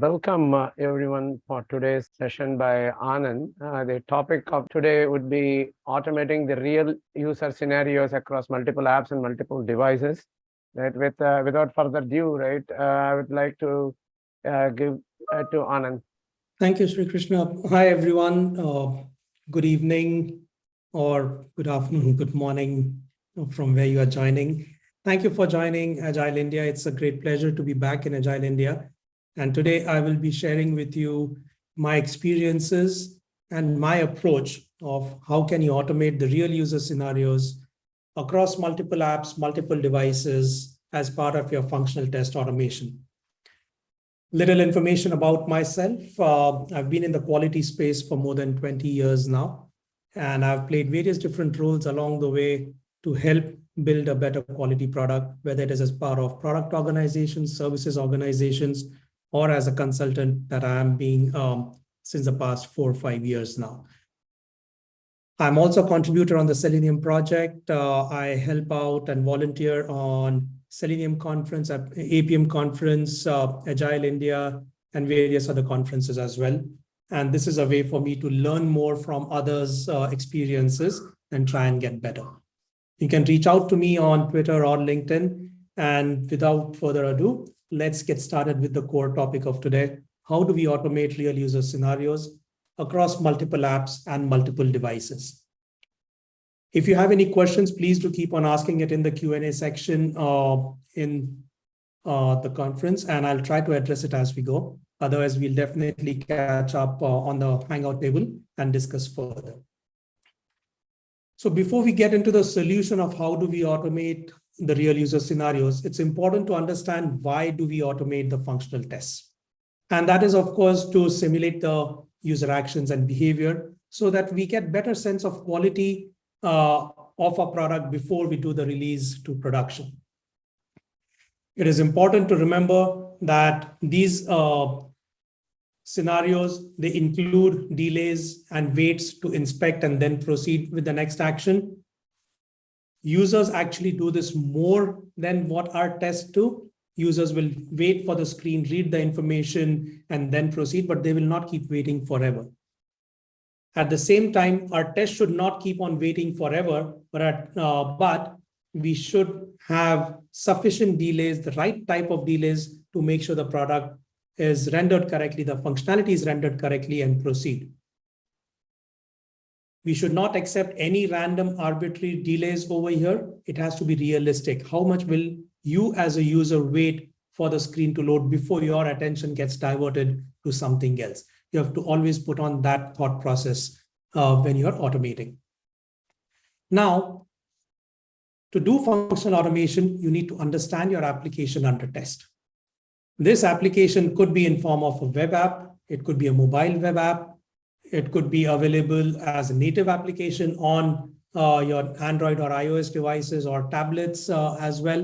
welcome uh, everyone for today's session by Anand. Uh, the topic of today would be automating the real user scenarios across multiple apps and multiple devices. Right, with uh, without further ado, right, uh, I would like to uh, give uh, to Anand. Thank you, Sri Krishna. Hi, everyone. good evening or good afternoon, good morning from where you are joining. Thank you for joining Agile India. It's a great pleasure to be back in Agile India. And today I will be sharing with you my experiences and my approach of how can you automate the real user scenarios across multiple apps, multiple devices as part of your functional test automation. Little information about myself. Uh, I've been in the quality space for more than 20 years now, and I've played various different roles along the way to help build a better quality product, whether it is as part of product organizations, services organizations, or as a consultant that I am being um, since the past four or five years now. I'm also a contributor on the Selenium project. Uh, I help out and volunteer on Selenium conference, Appium conference, uh, Agile India, and various other conferences as well. And this is a way for me to learn more from others' uh, experiences and try and get better. You can reach out to me on Twitter or LinkedIn. And without further ado, let's get started with the core topic of today. How do we automate real user scenarios across multiple apps and multiple devices? If you have any questions, please do keep on asking it in the Q&A section uh, in uh, the conference, and I'll try to address it as we go. Otherwise, we'll definitely catch up uh, on the Hangout table and discuss further. So before we get into the solution of how do we automate the real user scenarios, it's important to understand why do we automate the functional tests. And that is, of course, to simulate the user actions and behavior so that we get better sense of quality uh, of a product before we do the release to production. It is important to remember that these uh, scenarios, they include delays and waits to inspect and then proceed with the next action. Users actually do this more than what our tests do. Users will wait for the screen, read the information, and then proceed, but they will not keep waiting forever. At the same time, our test should not keep on waiting forever, but, at, uh, but we should have sufficient delays, the right type of delays to make sure the product is rendered correctly, the functionality is rendered correctly and proceed. We should not accept any random arbitrary delays over here. It has to be realistic. How much will you as a user wait for the screen to load before your attention gets diverted to something else? You have to always put on that thought process uh, when you're automating. Now, to do functional automation, you need to understand your application under test. This application could be in form of a web app. It could be a mobile web app. It could be available as a native application on uh, your Android or iOS devices or tablets uh, as well.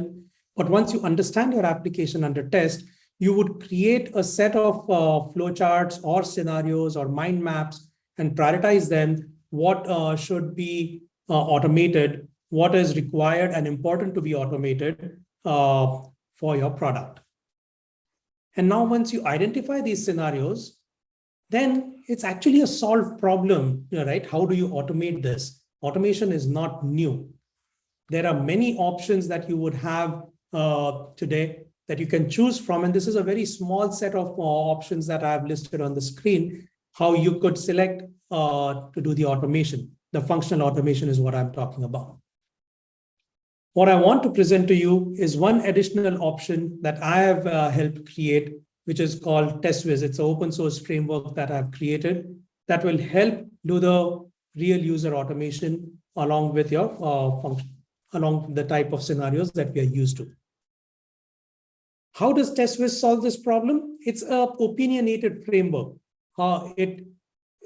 But once you understand your application under test, you would create a set of uh, flowcharts or scenarios or mind maps and prioritize them. What uh, should be uh, automated, what is required and important to be automated uh, for your product. And now once you identify these scenarios, then it's actually a solved problem, right? How do you automate this? Automation is not new. There are many options that you would have uh, today that you can choose from. And this is a very small set of uh, options that I've listed on the screen, how you could select uh, to do the automation. The functional automation is what I'm talking about. What I want to present to you is one additional option that I have uh, helped create, which is called teswiz. It's an open source framework that I've created that will help do the real user automation along with your uh, function, along the type of scenarios that we are used to. How does teswiz solve this problem? It's a opinionated framework. Uh, it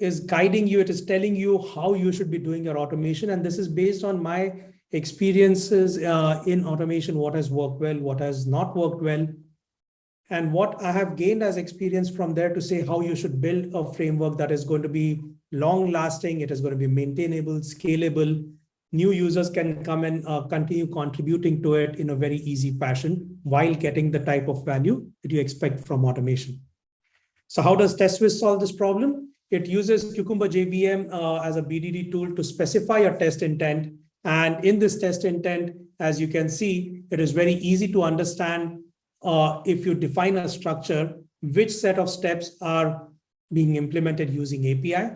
is guiding you, it is telling you how you should be doing your automation. And this is based on my experiences uh, in automation, what has worked well, what has not worked well, and what I have gained as experience from there to say how you should build a framework that is going to be long lasting, it is going to be maintainable, scalable. New users can come and uh, continue contributing to it in a very easy fashion while getting the type of value that you expect from automation. So how does teswiz solve this problem? It uses Cucumber JVM uh, as a BDD tool to specify a test intent. And in this test intent, as you can see, it is very easy to understand uh, if you define a structure, which set of steps are being implemented using API.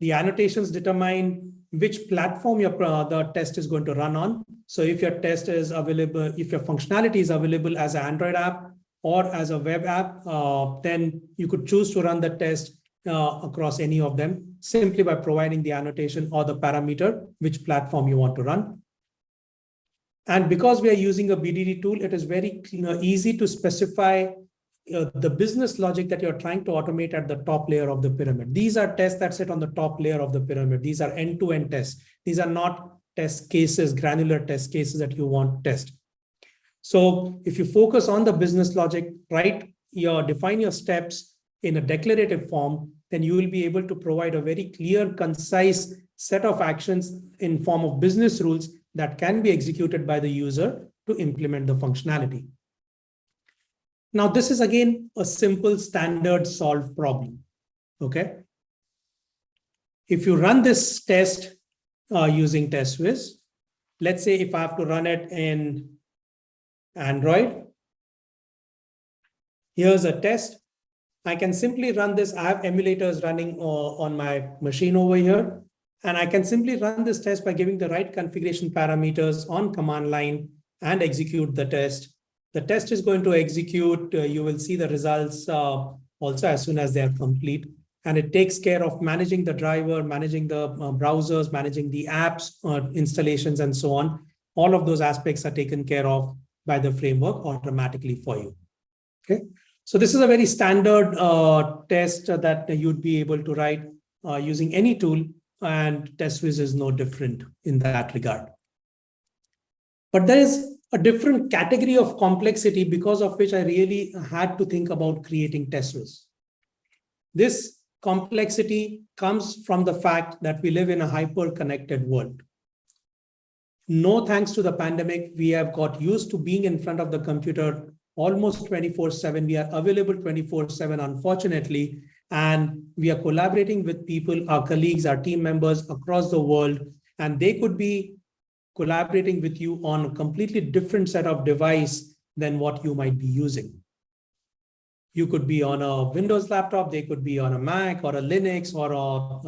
The annotations determine which platform your uh, the test is going to run on. So if your test is available, if your functionality is available as an Android app or as a web app, uh, then you could choose to run the test uh, across any of them simply by providing the annotation or the parameter, which platform you want to run. And because we are using a BDD tool, it is very you know, easy to specify uh, the business logic that you're trying to automate at the top layer of the pyramid. These are tests that sit on the top layer of the pyramid. These are end-to-end -end tests. These are not test cases, granular test cases that you want to test. So if you focus on the business logic, right, you define your steps in a declarative form, then you will be able to provide a very clear, concise set of actions in form of business rules that can be executed by the user to implement the functionality. Now, this is again a simple standard solve problem. Okay. If you run this test uh, using teswiz, let's say if I have to run it in Android, here's a test. I can simply run this. I have emulators running uh, on my machine over here. And I can simply run this test by giving the right configuration parameters on command line and execute the test. The test is going to execute. Uh, you will see the results uh, also as soon as they are complete. And it takes care of managing the driver, managing the uh, browsers, managing the apps, uh, installations, and so on. All of those aspects are taken care of by the framework automatically for you. Okay. So this is a very standard uh, test that you'd be able to write uh, using any tool and teswiz is no different in that regard. But there is a different category of complexity because of which I really had to think about creating teswiz. This complexity comes from the fact that we live in a hyper-connected world. No thanks to the pandemic, we have got used to being in front of the computer almost 24-7. We are available 24-7, unfortunately, and we are collaborating with people, our colleagues, our team members across the world, and they could be collaborating with you on a completely different set of device than what you might be using. You could be on a Windows laptop, they could be on a Mac or a Linux or a,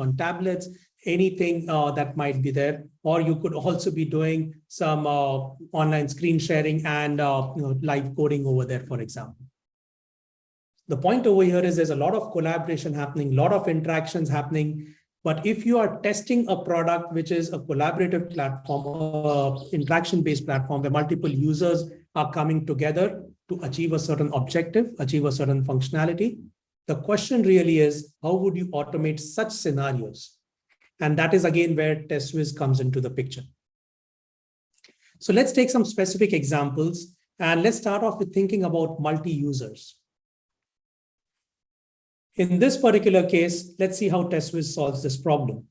on tablets, anything uh, that might be there. Or you could also be doing some uh, online screen sharing and uh, you know, live coding over there, for example the point over here is there's a lot of collaboration happening, a lot of interactions happening. But if you are testing a product, which is a collaborative platform, interaction-based platform where multiple users are coming together to achieve a certain objective, achieve a certain functionality, the question really is, how would you automate such scenarios? And that is again where teswiz comes into the picture. So let's take some specific examples and let's start off with thinking about multi-users. In this particular case, let's see how teswiz solves this problem.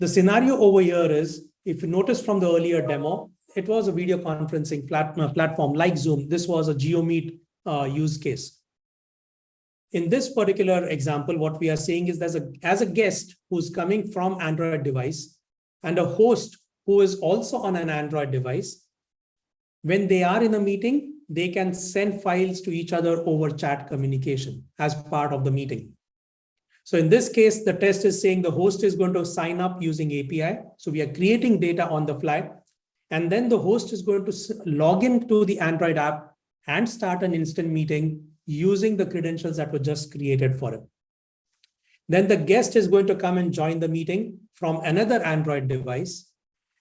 The scenario over here is, if you notice from the earlier demo, it was a video conferencing plat uh, platform like Zoom. This was a JioMeet uh, use case. In this particular example, what we are seeing is there's a, as a guest who's coming from Android device and a host who is also on an Android device, when they are in a meeting, they can send files to each other over chat communication as part of the meeting. So in this case, the test is saying the host is going to sign up using API. So we are creating data on the fly. And then the host is going to log into the Android app and start an instant meeting using the credentials that were just created for it. Then the guest is going to come and join the meeting from another Android device.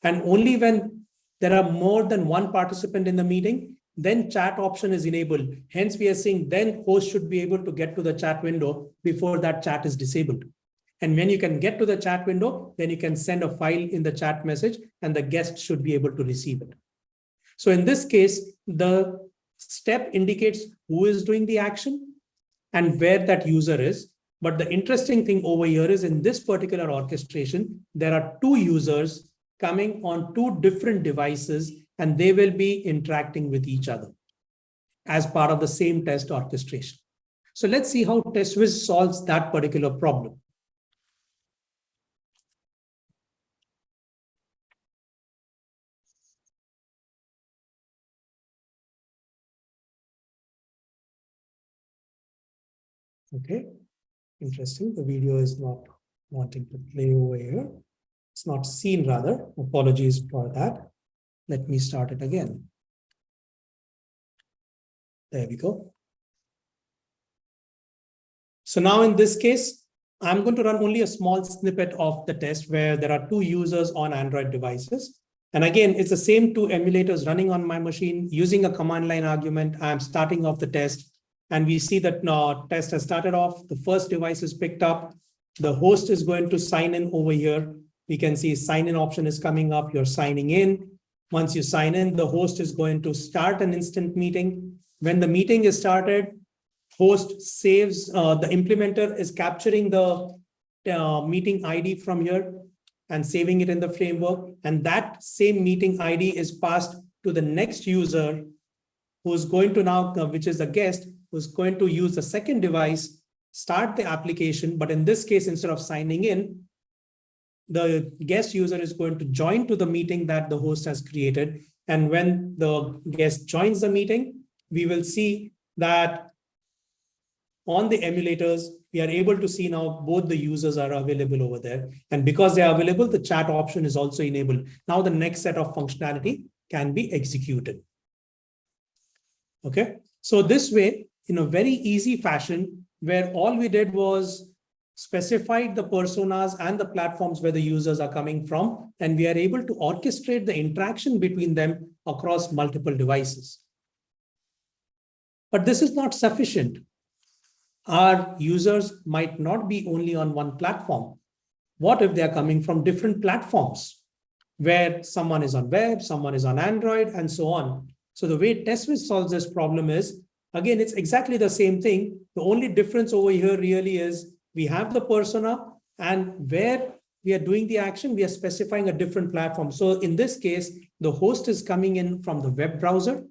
And only when there are more than one participant in the meeting, then chat option is enabled. Hence, we are saying then host should be able to get to the chat window before that chat is disabled. And when you can get to the chat window, then you can send a file in the chat message and the guest should be able to receive it. So in this case, the step indicates who is doing the action and where that user is. But the interesting thing over here is in this particular orchestration, there are two users coming on two different devices and they will be interacting with each other as part of the same test orchestration. So let's see how teswiz solves that particular problem. Okay, interesting. The video is not wanting to play over here. It's not seen rather. Apologies for that. Let me start it again. There we go. So now in this case, I'm going to run only a small snippet of the test where there are two users on Android devices. And again, it's the same two emulators running on my machine using a command line argument. I'm starting off the test and we see that uh, test has started off. The first device is picked up. The host is going to sign in over here. We can see sign in option is coming up. You're signing in. Once you sign in, the host is going to start an instant meeting. When the meeting is started, host saves, uh, the implementer is capturing the uh, meeting ID from here and saving it in the framework. And that same meeting ID is passed to the next user who's going to now, uh, which is a guest, who's going to use the second device, start the application. But in this case, instead of signing in, the guest user is going to join to the meeting that the host has created. And when the guest joins the meeting, we will see that on the emulators, we are able to see now both the users are available over there. And because they are available, the chat option is also enabled. Now the next set of functionality can be executed. Okay, so this way, in a very easy fashion, where all we did was specified the personas and the platforms where the users are coming from, and we are able to orchestrate the interaction between them across multiple devices. But this is not sufficient. Our users might not be only on one platform. What if they're coming from different platforms where someone is on web, someone is on Android, and so on. So the way teswiz solves this problem is, again, it's exactly the same thing. The only difference over here really is we have the persona and where we are doing the action, we are specifying a different platform. So in this case, the host is coming in from the web browser.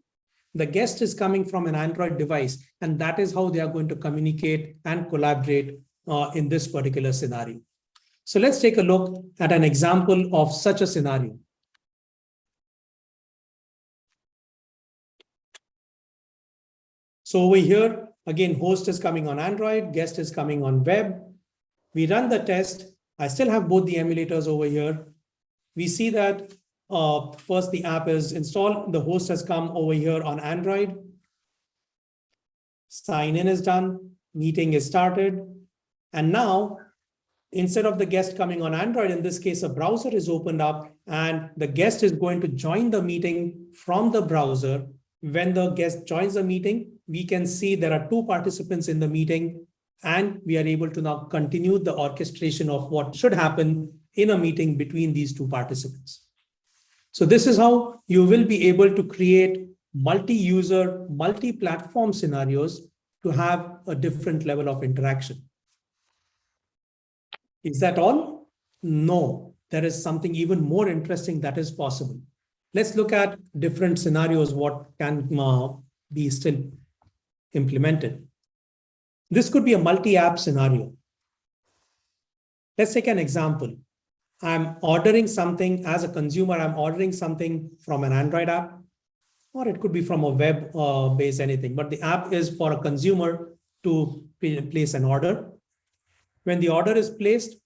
The guest is coming from an Android device, and that is how they are going to communicate and collaborate uh, in this particular scenario. So let's take a look at an example of such a scenario. So over here, again, host is coming on Android, guest is coming on web. We run the test. I still have both the emulators over here. We see that uh, first the app is installed. The host has come over here on Android. Sign in is done. Meeting is started. And now, instead of the guest coming on Android, in this case, a browser is opened up and the guest is going to join the meeting from the browser. When the guest joins the meeting, we can see there are two participants in the meeting and we are able to now continue the orchestration of what should happen in a meeting between these two participants. So this is how you will be able to create multi-user, multi-platform scenarios to have a different level of interaction. Is that all? No, there is something even more interesting that is possible. Let's look at different scenarios, what can uh, be still implemented. This could be a multi-app scenario. Let's take an example. I'm ordering something as a consumer, I'm ordering something from an Android app, or it could be from a web uh, based anything, but the app is for a consumer to place an order. When the order is placed,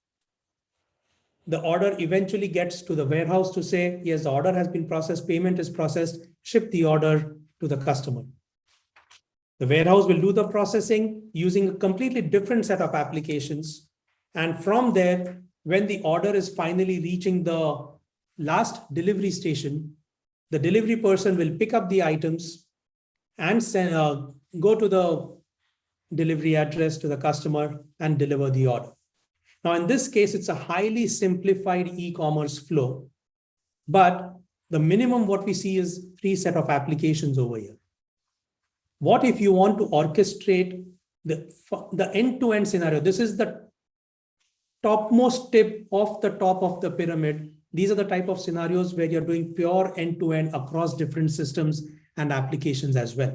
the order eventually gets to the warehouse to say, yes, the order has been processed, payment is processed, ship the order to the customer. The warehouse will do the processing using a completely different set of applications. And from there, when the order is finally reaching the last delivery station, the delivery person will pick up the items and send, uh, go to the delivery address to the customer and deliver the order. Now, in this case, it's a highly simplified e-commerce flow, but the minimum what we see is three set of applications over here. What if you want to orchestrate the, the end-to-end -end scenario? This is the topmost tip of the top of the pyramid. These are the type of scenarios where you're doing pure end-to-end -end across different systems and applications as well.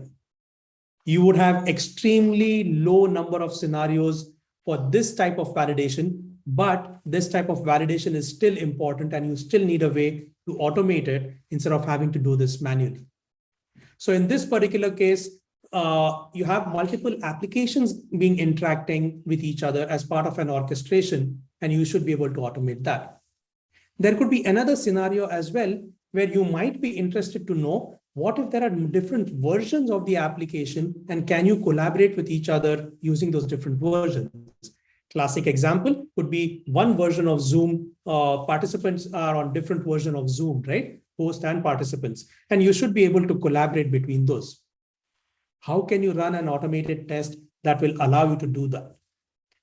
you would have extremely low number of scenarios for this type of validation, but this type of validation is still important and you still need a way to automate it instead of having to do this manually. So in this particular case, uh, you have multiple applications being interacting with each other as part of an orchestration, and you should be able to automate that. There could be another scenario as well, where you might be interested to know what if there are different versions of the application and can you collaborate with each other using those different versions? Classic example would be one version of Zoom. Uh, participants are on different version of Zoom, right? Host and participants. And you should be able to collaborate between those. How can you run an automated test that will allow you to do that?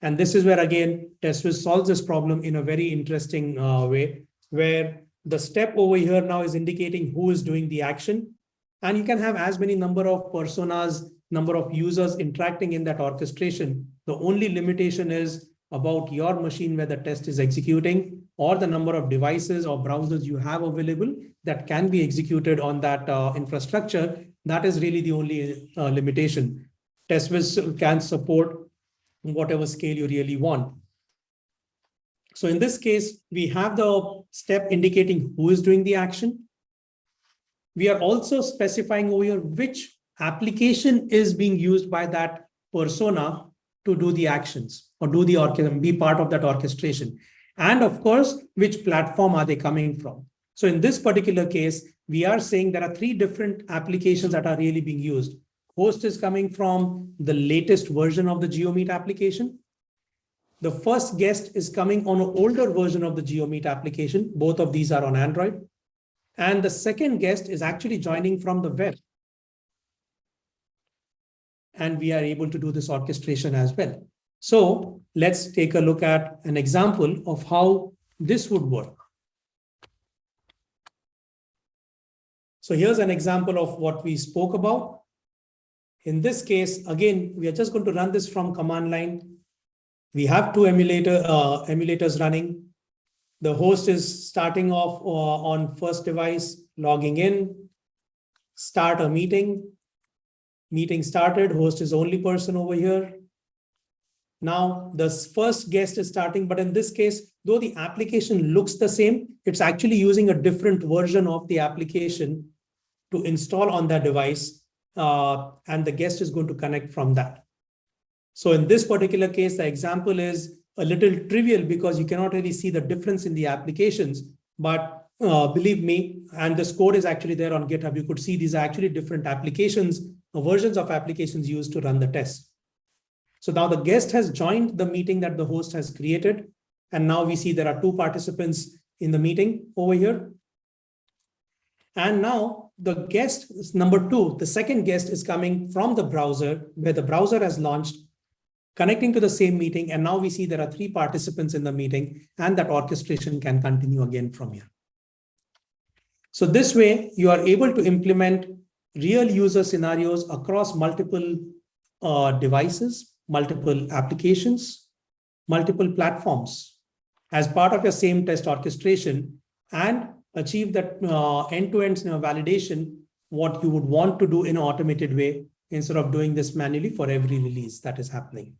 And this is where, again, teswiz solves this problem in a very interesting uh, way, where the step over here now is indicating who is doing the action. And you can have as many number of personas, number of users interacting in that orchestration the only limitation is about your machine where the test is executing or the number of devices or browsers you have available that can be executed on that uh, infrastructure. That is really the only uh, limitation. teswiz can support whatever scale you really want. So in this case, we have the step indicating who is doing the action. We are also specifying over here which application is being used by that persona to do the actions or do the orchestration, be part of that orchestration. And of course, which platform are they coming from? So in this particular case, we are saying there are three different applications that are really being used. Host is coming from the latest version of the JioMeet application. The first guest is coming on an older version of the JioMeet application. Both of these are on Android. And the second guest is actually joining from the web and we are able to do this orchestration as well. So let's take a look at an example of how this would work. So here's an example of what we spoke about. In this case, again, we are just going to run this from command line. We have two emulator uh, emulators running. The host is starting off uh, on first device, logging in, start a meeting, meeting started, host is only person over here. Now the first guest is starting, but in this case, though the application looks the same, it's actually using a different version of the application to install on that device. Uh, and the guest is going to connect from that. So in this particular case, the example is a little trivial because you cannot really see the difference in the applications. But uh, believe me, and this code is actually there on GitHub, you could see these are actually different applications versions of applications used to run the test. So now the guest has joined the meeting that the host has created. And now we see there are two participants in the meeting over here. And now the guest number two, the second guest is coming from the browser where the browser has launched, connecting to the same meeting. And now we see there are three participants in the meeting and that orchestration can continue again from here. So this way you are able to implement real user scenarios across multiple uh, devices, multiple applications, multiple platforms as part of your same test orchestration and achieve that uh, end-to-end -end validation, what you would want to do in an automated way instead of doing this manually for every release that is happening.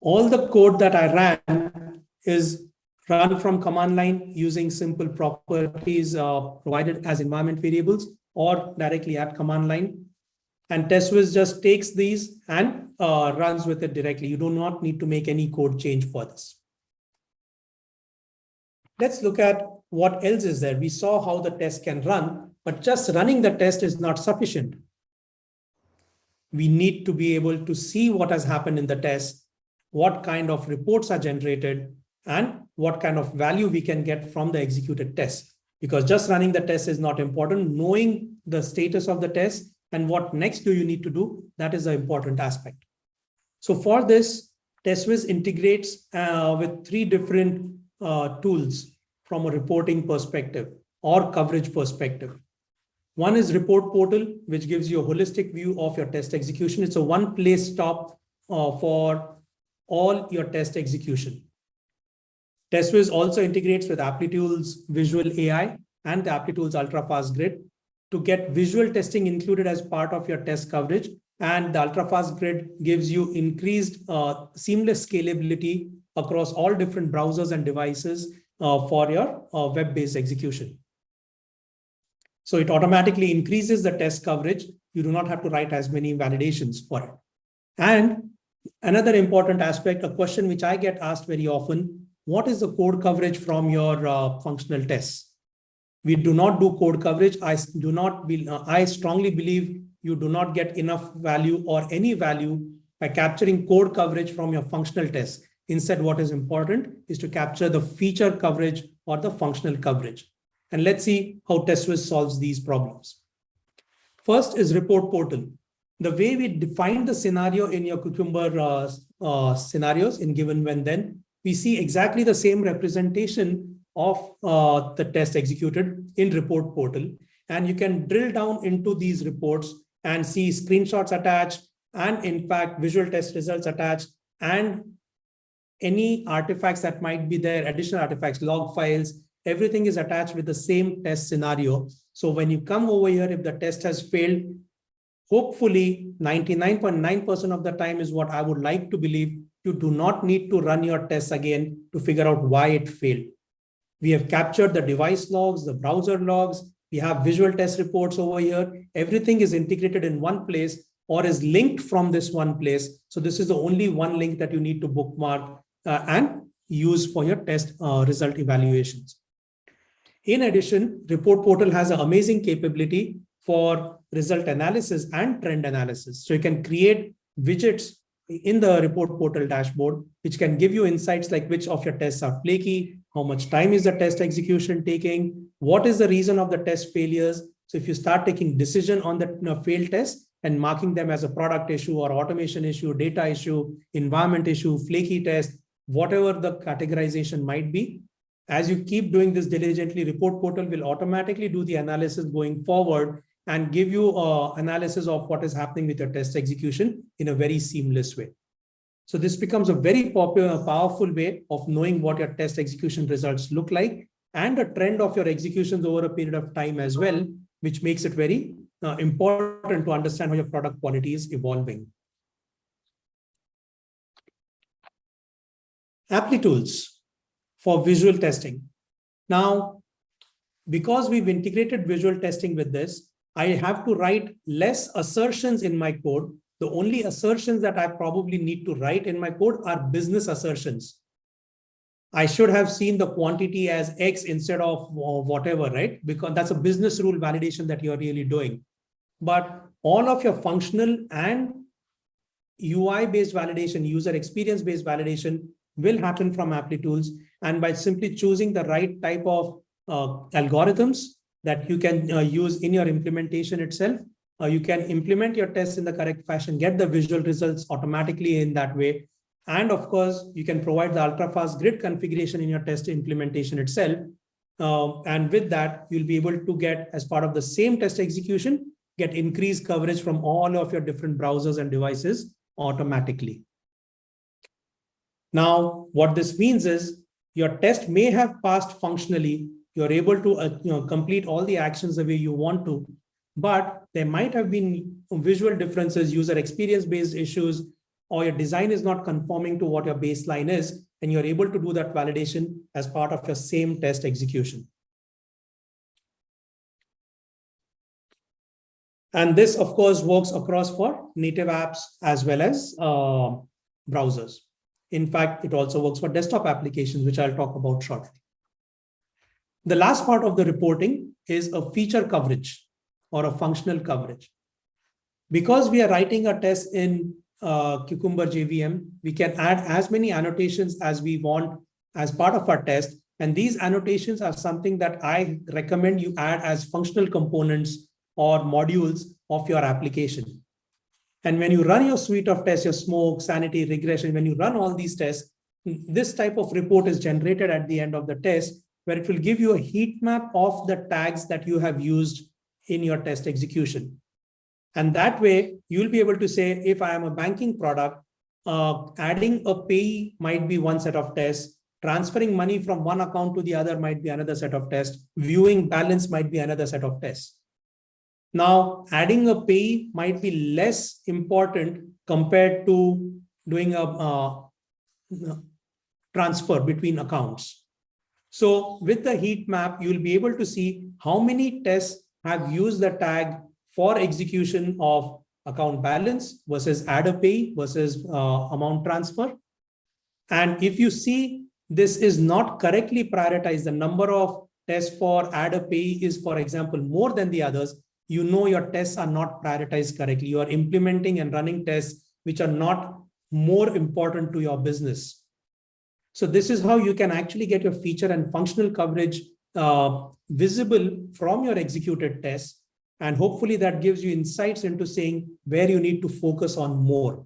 All the code that I ran is run from command line using simple properties uh, provided as environment variables or directly at command line. And teswiz just takes these and uh, runs with it directly. You do not need to make any code change for this. Let's look at what else is there. We saw how the test can run, but just running the test is not sufficient. We need to be able to see what has happened in the test, what kind of reports are generated, and what kind of value we can get from the executed test. Because just running the test is not important. Knowing the status of the test and what next do you need to do, that is the important aspect. So for this, teswiz integrates uh, with three different uh, tools from a reporting perspective or coverage perspective. One is report portal, which gives you a holistic view of your test execution. It's a one place stop uh, for all your test execution. teswiz also integrates with Applitools Visual AI and the Applitools Ultrafast Grid. to get visual testing included as part of your test coverage. And the ultrafast grid gives you increased uh, seamless scalability across all different browsers and devices for your uh, web-based execution. So it automatically increases the test coverage. You do not have to write as many validations for it. And another important aspect, a question which I get asked very often, what is the code coverage from your uh, functional tests? We do not do code coverage. I do not be, uh, I strongly believe you do not get enough value or any value by capturing code coverage from your functional tests. Instead, what is important is to capture the feature coverage or the functional coverage. And let's see how teswiz solves these problems. First is report portal. The way we define the scenario in your Cucumber uh, uh, scenarios in given when then, we see exactly the same representation of uh, the test executed in report portal. And you can drill down into these reports and see screenshots attached and in fact, visual test results attached and any artifacts that might be there, additional artifacts, log files, everything is attached with the same test scenario. So when you come over here, if the test has failed, hopefully 99.9% of the time is what I would like to believe. You do not need to run your tests again to figure out why it failed. We have captured the device logs, the browser logs. We have visual test reports over here. Everything is integrated in one place or is linked from this one place. So this is the only one link that you need to bookmark uh, and use for your test uh, result evaluations. In addition, Report Portal has an amazing capability for result analysis and trend analysis. So you can create widgets in the report portal dashboard, which can give you insights like which of your tests are flaky, how much time is the test execution taking, what is the reason of the test failures. So if you start taking decision on the you know, failed test and marking them as a product issue or automation issue, data issue, environment issue, flaky test, whatever the categorization might be, as you keep doing this diligently, report portal will automatically do the analysis going forward and give you uh, analysis of what is happening with your test execution in a very seamless way. So this becomes a very popular, powerful way of knowing what your test execution results look like and a trend of your executions over a period of time as well, which makes it very uh, important to understand how your product quality is evolving. Applitools for visual testing. Now, because we've integrated visual testing with this, I have to write less assertions in my code. The only assertions that I probably need to write in my code are business assertions. I should have seen the quantity as X instead of uh, whatever, right? Because that's a business rule validation that you're really doing. But all of your functional and UI-based validation, user experience-based validation will happen from Applitools. And by simply choosing the right type of uh, algorithms that you can uh, use in your implementation itself, uh, you can implement your tests in the correct fashion, get the visual results automatically in that way. And of course, you can provide the ultra-fast grid configuration in your test implementation itself. Uh, and with that, you'll be able to get, as part of the same test execution, get increased coverage from all of your different browsers and devices automatically. Now, what this means is your test may have passed functionally. You're able to uh, you know, complete all the actions the way you want to, but there might have been visual differences, user experience-based issues, or your design is not conforming to what your baseline is, and you're able to do that validation as part of your same test execution. And this, of course, works across for native apps as well as uh, browsers. In fact, it also works for desktop applications, which I'll talk about shortly. The last part of the reporting is a feature coverage or a functional coverage. Because we are writing a test in uh, Cucumber JVM, we can add as many annotations as we want as part of our test. And these annotations are something that I recommend you add as functional components or modules of your application. And when you run your suite of tests, your smoke, sanity, regression, when you run all these tests, this type of report is generated at the end of the test, where it will give you a heat map of the tags that you have used in your test execution. And that way, you'll be able to say, if I am a banking product, uh, adding a pay might be one set of tests, transferring money from one account to the other might be another set of tests, viewing balance might be another set of tests. Now, adding a pay might be less important compared to doing a transfer between accounts. So with the heat map, you'll be able to see how many tests have used the tag for execution of account balance versus add a pay versus uh, amount transfer. And if you see this is not correctly prioritized, the number of tests for add a pay is, for example, more than the others, you know your tests are not prioritized correctly. You are implementing and running tests which are not more important to your business. So this is how you can actually get your feature and functional coverage uh, visible from your executed tests. And hopefully that gives you insights into saying where you need to focus on more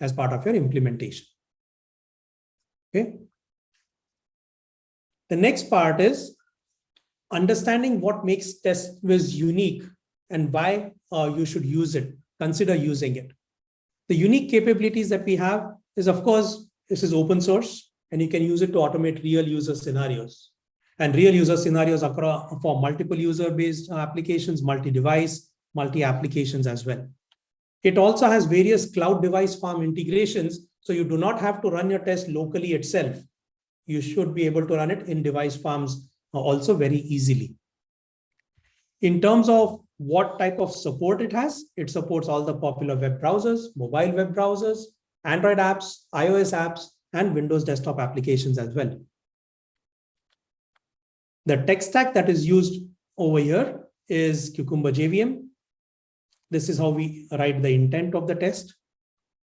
as part of your implementation. Okay. The next part is understanding what makes teswiz unique and why uh, you should use it, consider using it. The unique capabilities that we have is, of course, this is open source and you can use it to automate real user scenarios. And real user scenarios across for multiple user-based applications, multi-device, multi-applications as well. It also has various cloud device farm integrations, so you do not have to run your test locally itself. You should be able to run it in device farms also very easily. In terms of what type of support it has, it supports all the popular web browsers, mobile web browsers, Android apps, iOS apps, and Windows desktop applications as well. The tech stack that is used over here is Cucumber JVM. This is how we write the intent of the test.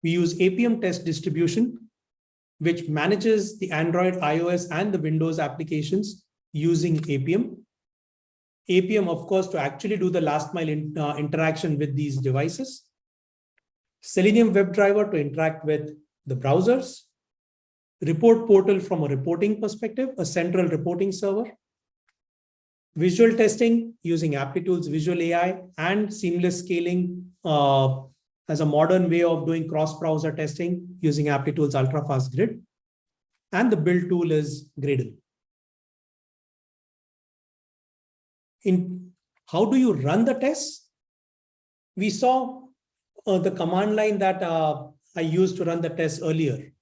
We use Appium test distribution, which manages the Android, iOS, and the Windows applications using Appium. Appium, of course, to actually do the last mile in, uh, interaction with these devices. Selenium WebDriver to interact with the browsers. Report portal from a reporting perspective, a central reporting server. Visual testing using Applitools Visual AI and seamless scaling uh, as a modern way of doing cross-browser testing using Applitools Ultrafast Grid. And the build tool is Gradle. In how do you run the tests? We saw uh, the command line that uh, I used to run the test earlier.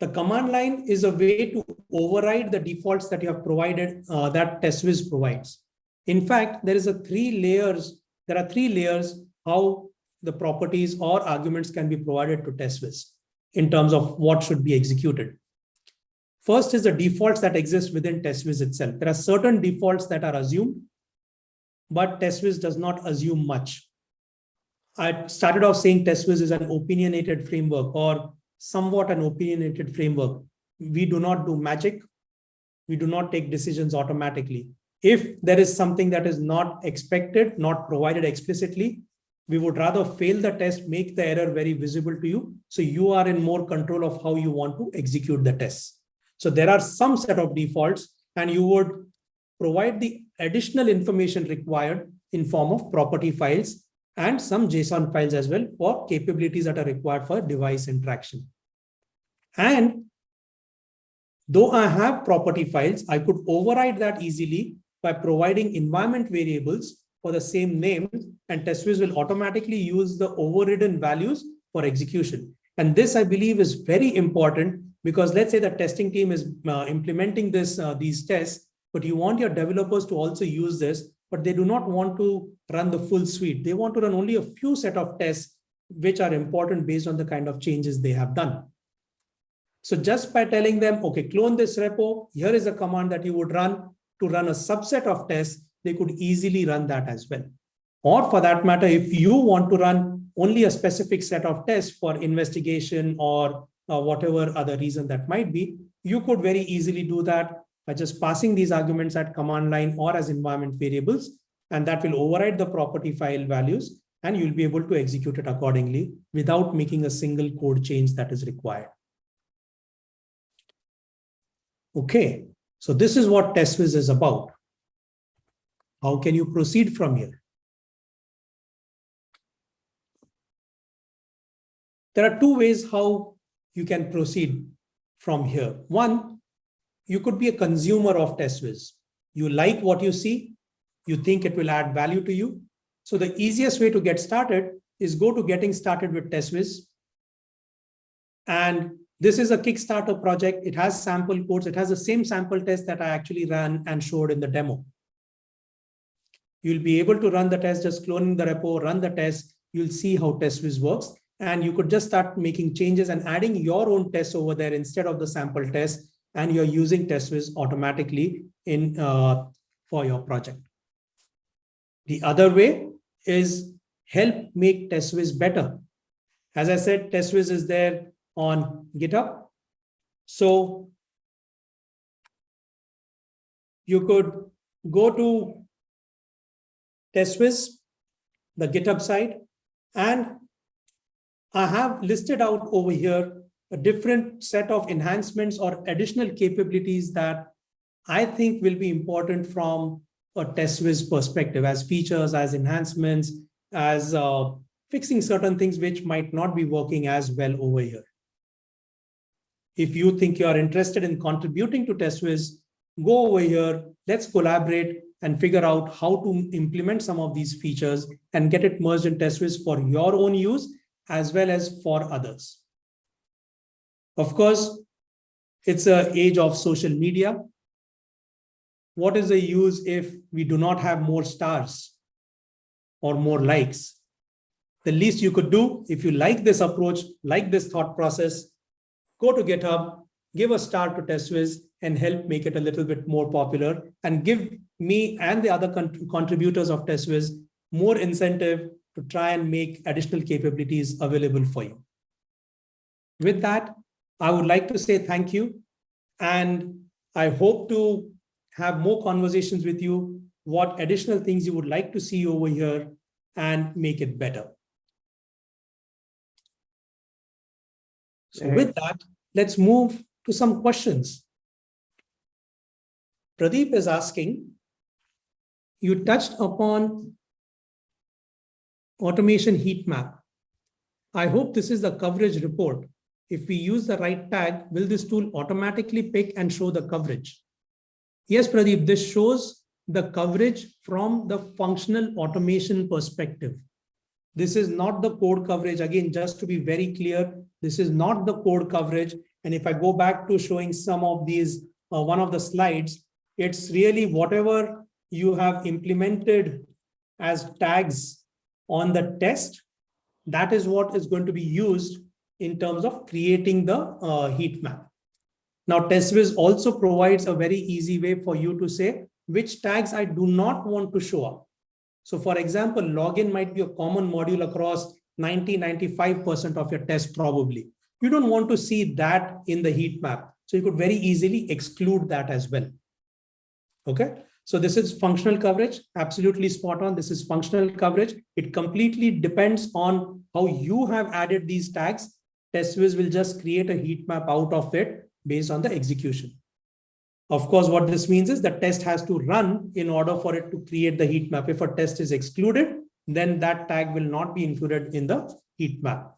The command line is a way to override the defaults that you have provided uh, that teswiz provides. In fact, there is a three layers. There are three layers how the properties or arguments can be provided to teswiz in terms of what should be executed. First is the defaults that exist within teswiz itself. There are certain defaults that are assumed, but teswiz does not assume much. I started off saying teswiz is an opinionated framework or somewhat an opinionated framework. We do not do magic. We do not take decisions automatically. If there is something that is not expected, not provided explicitly, we would rather fail the test, make the error very visible to you. So you are in more control of how you want to execute the test. So there are some set of defaults and you would provide the additional information required in form of property files and some JSON files as well for capabilities that are required for device interaction. And though I have property files, I could override that easily by providing environment variables for the same name and teswiz will automatically use the overridden values for execution. And this, I believe, is very important because let's say the testing team is uh, implementing this uh, these tests, but you want your developers to also use this, but they do not want to run the full suite. They want to run only a few set of tests which are important based on the kind of changes they have done. So just by telling them, okay, clone this repo, here is a command that you would run to run a subset of tests, they could easily run that as well. Or for that matter, if you want to run only a specific set of tests for investigation or uh, whatever other reason that might be, you could very easily do that by just passing these arguments at command line or as environment variables, and that will override the property file values, and you'll be able to execute it accordingly without making a single code change that is required. Okay, so this is what teswiz is about. How can you proceed from here? There are two ways how you can proceed from here. One, you could be a consumer of teswiz. You like what you see, you think it will add value to you, So the easiest way to get started is go to getting started with teswiz. And this is a Kickstarter project. It has sample codes. It has the same sample test that I actually ran and showed in the demo. You'll be able to run the test, just cloning the repo, run the test. You'll see how teswiz works. And you could just start making changes and adding your own tests over there instead of the sample test. And you're using teswiz automatically in uh, for your project. The other way is help make teswiz better. As I said, teswiz is there on GitHub. So you could go to teswiz, the GitHub site, and I have listed out over here a different set of enhancements or additional capabilities that I think will be important from a teswiz perspective as features, as enhancements, as uh, fixing certain things which might not be working as well over here. If you think you are interested in contributing to teswiz, go over here, let's collaborate and figure out how to implement some of these features and get it merged in teswiz for your own use as well as for others. Of course, it's an age of social media. What is the use if we do not have more stars or more likes? The least you could do, if you like this approach, like this thought process, go to GitHub, give a star to teswiz and help make it a little bit more popular and give me and the other contributors of teswiz more incentive to try and make additional capabilities available for you. With that, I would like to say thank you. And I hope to have more conversations with you, what additional things you would like to see over here and make it better. So with that, let's move to some questions. Pradeep is asking, you touched upon automation heat map. I hope this is the coverage report. If we use the right tag, will this tool automatically pick and show the coverage? Yes, Pradeep, this shows the coverage from the functional automation perspective. This is not the code coverage. Again, just to be very clear, this is not the code coverage. And if I go back to showing some of these, uh, one of the slides, it's really whatever you have implemented as tags on the test, that is what is going to be used in terms of creating the uh, heat map. Now, teswiz also provides a very easy way for you to say which tags I do not want to show up. So for example, login might be a common module across 90, 95% of your test probably. You don't want to see that in the heat map. So you could very easily exclude that as well. Okay. So this is functional coverage, absolutely spot on. This is functional coverage. It completely depends on how you have added these tags. teswiz will just create a heat map out of it based on the execution. Of course, what this means is the test has to run in order for it to create the heat map. If a test is excluded, then that tag will not be included in the heat map.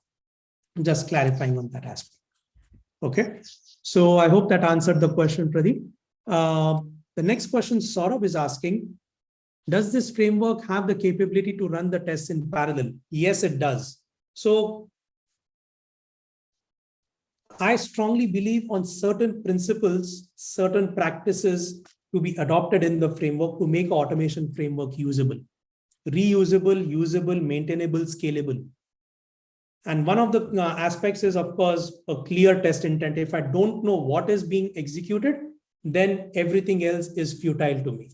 Just clarifying on that aspect. Okay, so I hope that answered the question, Pradeep. Uh, the next question Saurabh is asking, does this framework have the capability to run the tests in parallel? Yes, it does. So I strongly believe on certain principles, certain practices to be adopted in the framework to make automation framework usable, reusable, usable, maintainable, scalable. And one of the uh, aspects is, of course, a clear test intent. If I don't know what is being executed, then everything else is futile to me.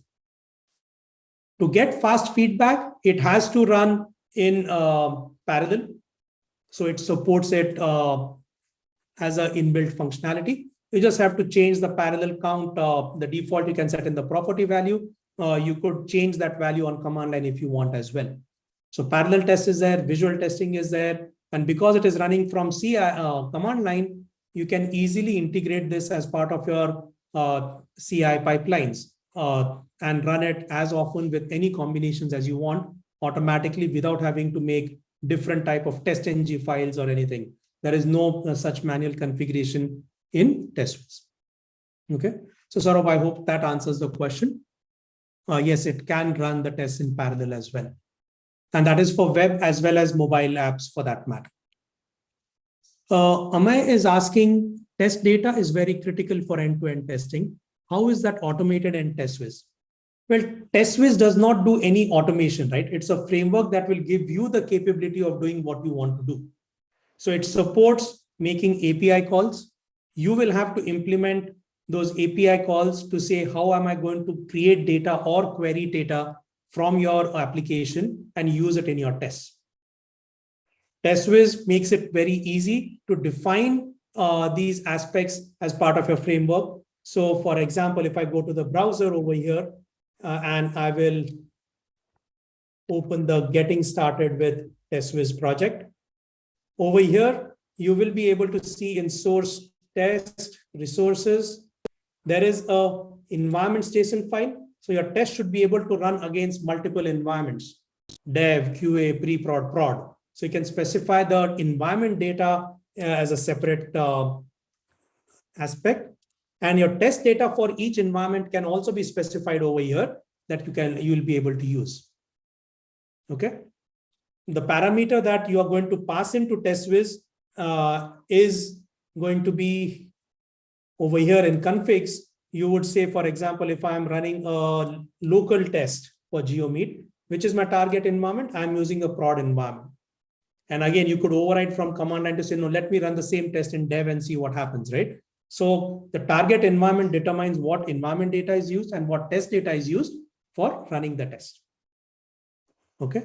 To get fast feedback, it has to run in uh, parallel. So it supports it uh, as an inbuilt functionality. You just have to change the parallel count. Uh, the default you can set in the property value. Uh, you could change that value on command line if you want as well. So parallel test is there, visual testing is there. And because it is running from CI uh, command line, you can easily integrate this as part of your CI pipelines uh, and run it as often with any combinations as you want automatically without having to make different type of TestNG files or anything. There is no uh, such manual configuration in teswiz. Okay, so Saurabh, I hope that answers the question. Uh, yes, it can run the tests in parallel as well. And that is for web as well as mobile apps for that matter. Uh, Amay is asking, test data is very critical for end-to-end testing. How is that automated in teswiz? Well, teswiz does not do any automation, right? It's a framework that will give you the capability of doing what you want to do. So it supports making API calls. You will have to implement those API calls to say, how am I going to create data or query data from your application and use it in your tests. teswiz makes it very easy to define uh, these aspects as part of your framework. So for example, if I go to the browser over here uh, and I will open the getting started with teswiz project. Over here, you will be able to see in source test resources, there is a environment JSON file. So your test should be able to run against multiple environments, dev, QA, pre-prod, prod. So you can specify the environment data as a separate uh, aspect. And your test data for each environment can also be specified over here that you can you will be able to use. Okay. The parameter that you are going to pass into teswiz uh, is going to be over here in configs. You would say, for example, if I'm running a local test for JioMeet, which is my target environment, I'm using a prod environment. And again, you could override from command line to say, no, let me run the same test in dev and see what happens, right? So the target environment determines what environment data is used and what test data is used for running the test. Okay.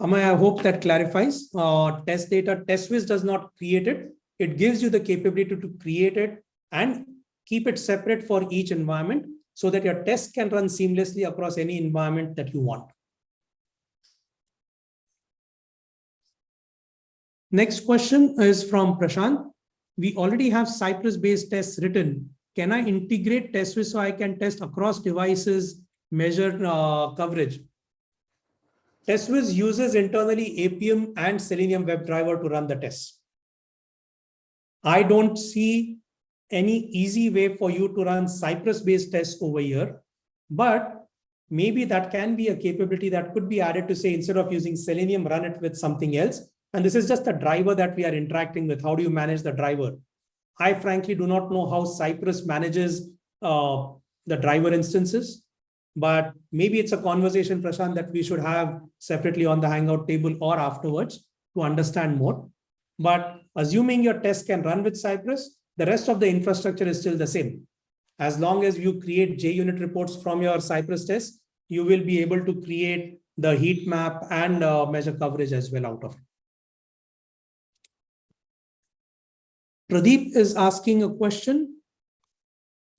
I hope that clarifies. Uh, test data, teswiz does not create it. It gives you the capability to create it and keep it separate for each environment so that your test can run seamlessly across any environment that you want. Next question is from Prashant. We already have Cypress-based tests written. Can I integrate teswiz so I can test across devices, measure uh, coverage? teswiz uses internally Appium and Selenium WebDriver to run the tests. I don't see any easy way for you to run Cypress-based tests over here, but maybe that can be a capability that could be added to say, instead of using Selenium, run it with something else. And this is just the driver that we are interacting with. How do you manage the driver? I frankly do not know how Cypress manages uh, the driver instances, but maybe it's a conversation, Prashant, that we should have separately on the Hangout table or afterwards to understand more. But assuming your test can run with Cypress, the rest of the infrastructure is still the same. As long as you create JUnit reports from your Cypress test, you will be able to create the heat map and uh, measure coverage as well out of it. Pradeep is asking a question.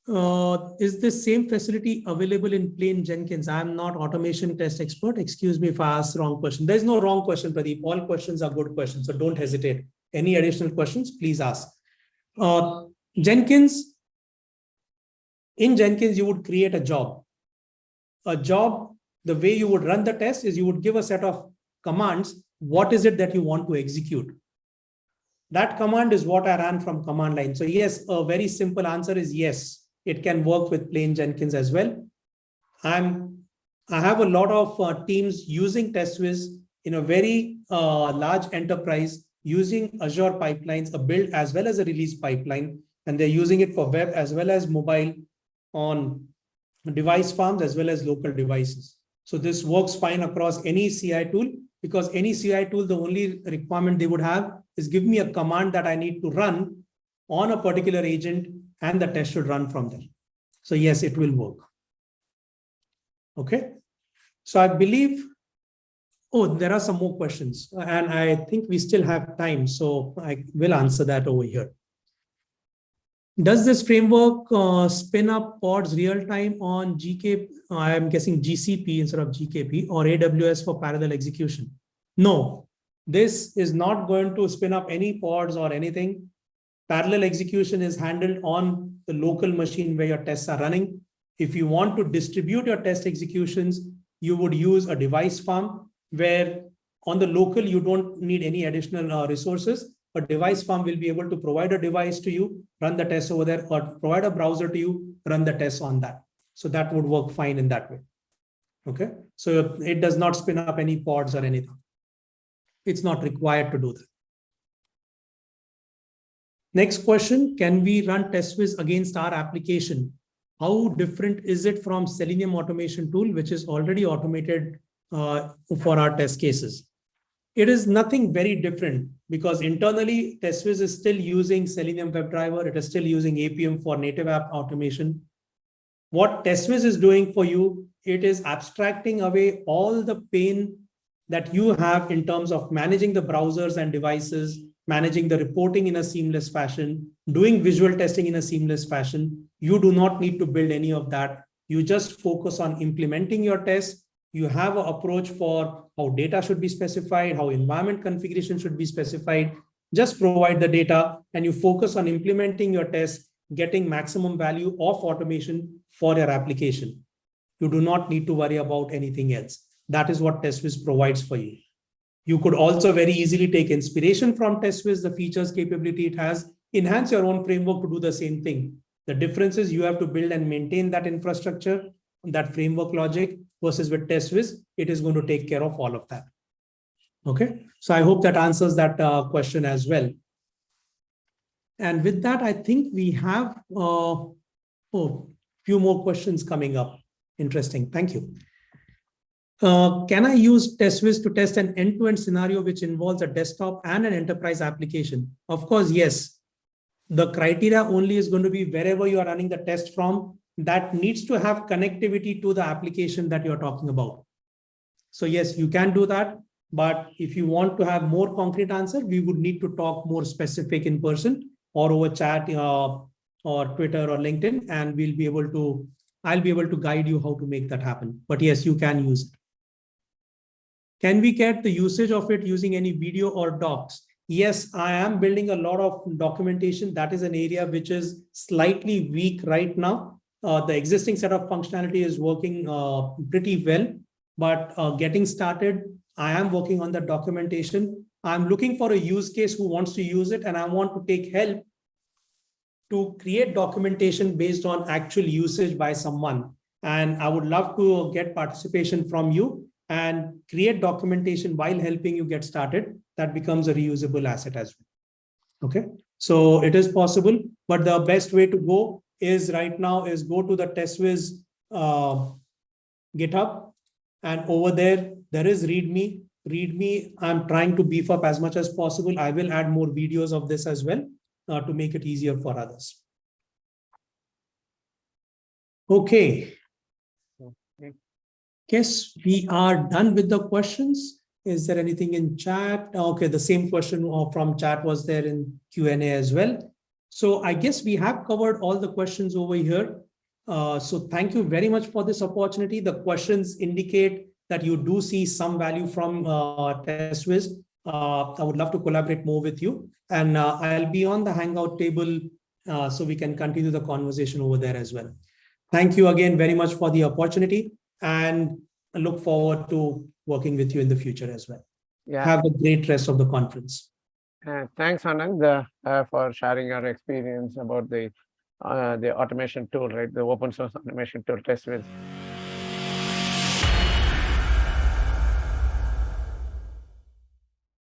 Uh, is this same facility available in plain Jenkins? I'm not automation test expert. Excuse me if I ask wrong question. There's no wrong question, Pradeep. All questions are good questions, so don't hesitate. Any additional questions, please ask. Uh, Jenkins, in Jenkins, you would create a job. A job, the way you would run the test is you would give a set of commands. What is it that you want to execute? That command is what I ran from command line. So yes, a very simple answer is yes. It can work with plain Jenkins as well. I'm, I have a lot of uh, teams using teswiz in a very uh, large enterprise using Azure pipelines, a build as well as a release pipeline, and they're using it for web as well as mobile on device farms as well as local devices. So this works fine across any CI tool because any CI tool, the only requirement they would have is give me a command that I need to run on a particular agent and the test should run from there. So yes, it will work. Okay. So I believe, oh, there are some more questions and I think we still have time. So I will answer that over here. Does this framework uh, spin up pods real time on GK? Uh, I'm guessing GCP instead of GKP or AWS for parallel execution? No, this is not going to spin up any pods or anything. Parallel execution is handled on the local machine where your tests are running. If you want to distribute your test executions, you would use a device farm where on the local, you don't need any additional uh, resources a device farm will be able to provide a device to you, run the test over there, or provide a browser to you, run the test on that. So that would work fine in that way. Okay, so it does not spin up any pods or anything. It's not required to do that. Next question, can we run teswiz against our application? How different is it from Selenium automation tool, which is already automated uh, for our test cases? It is nothing very different because internally teswiz is still using Selenium WebDriver. It is still using Appium for native app automation. What teswiz is doing for you, it is abstracting away all the pain that you have in terms of managing the browsers and devices, managing the reporting in a seamless fashion, doing visual testing in a seamless fashion. You do not need to build any of that. You just focus on implementing your tests. You have an approach for how data should be specified, how environment configuration should be specified. Just provide the data and you focus on implementing your tests, getting maximum value of automation for your application. You do not need to worry about anything else. That is what teswiz provides for you. You could also very easily take inspiration from teswiz, the features capability it has, enhance your own framework to do the same thing. The difference is you have to build and maintain that infrastructure, that framework logic versus with teswiz, it is going to take care of all of that. Okay, so I hope that answers that uh, question as well. And with that, I think we have uh, oh, few more questions coming up. Interesting. Thank you. Uh, can I use teswiz to test an end-to-end -end scenario which involves a desktop and an enterprise application? Of course, yes. The criteria only is going to be wherever you are running the test from that needs to have connectivity to the application that you're talking about. So yes, you can do that. But if you want to have more concrete answer, we would need to talk more specific in person or over chat uh, or Twitter or LinkedIn, and we'll be able to, I'll be able to guide you how to make that happen. But yes, you can use it. Can we get the usage of it using any video or docs? Yes, I am building a lot of documentation. That is an area which is slightly weak right now. Uh, the existing set of functionality is working uh, pretty well, but uh, getting started, I am working on the documentation. I'm looking for a use case who wants to use it and I want to take help to create documentation based on actual usage by someone. And I would love to get participation from you and create documentation while helping you get started, that becomes a reusable asset as well. Okay, so it is possible, but the best way to go is right now is go to the teswiz uh, GitHub, and over there, there is README. README, I'm trying to beef up as much as possible. I will add more videos of this as well uh, to make it easier for others. Okay, guess we are done with the questions. Is there anything in chat? Okay, the same question uh, from chat was there in Q&A as well. So I guess we have covered all the questions over here. Uh, so thank you very much for this opportunity. The questions indicate that you do see some value from uh, teswiz. Uh, I would love to collaborate more with you. And uh, I'll be on the Hangout table uh, so we can continue the conversation over there as well. Thank you again very much for the opportunity and I look forward to working with you in the future as well. Yeah. Have a great rest of the conference. Uh, thanks, Anand, uh, uh, for sharing your experience about the uh, the automation tool, right? The open source automation tool teswiz.